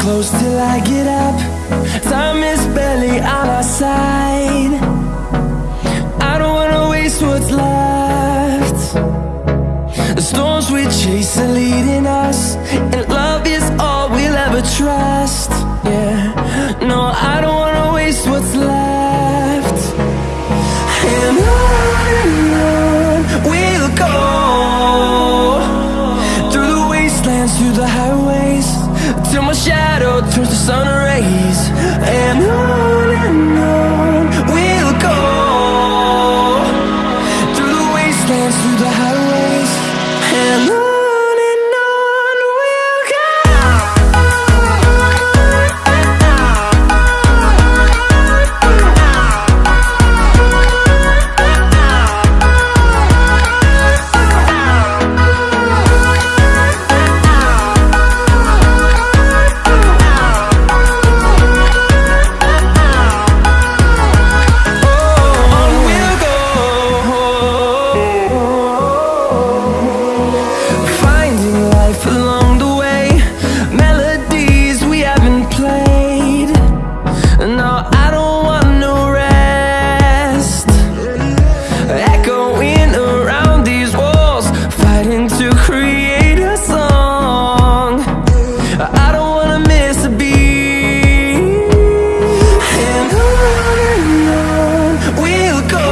close till I get up. Time is barely on our side. I don't wanna waste what's left. The storms we chase are leading us And love is all we'll ever trust. Yeah, no, I don't wanna waste what's left. And on shadow turns to sun rays And on and on we'll go. Through the wastelands, through the highways And on No, I don't want no rest. Echoing around these walls Fighting to create a song. I don't wanna miss a beat. And on and on we'll go.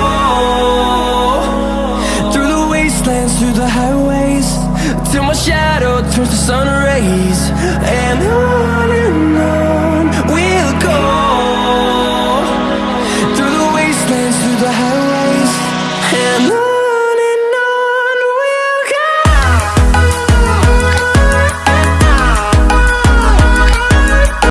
Through the wastelands, through the highways Till my shadow turns to sun rays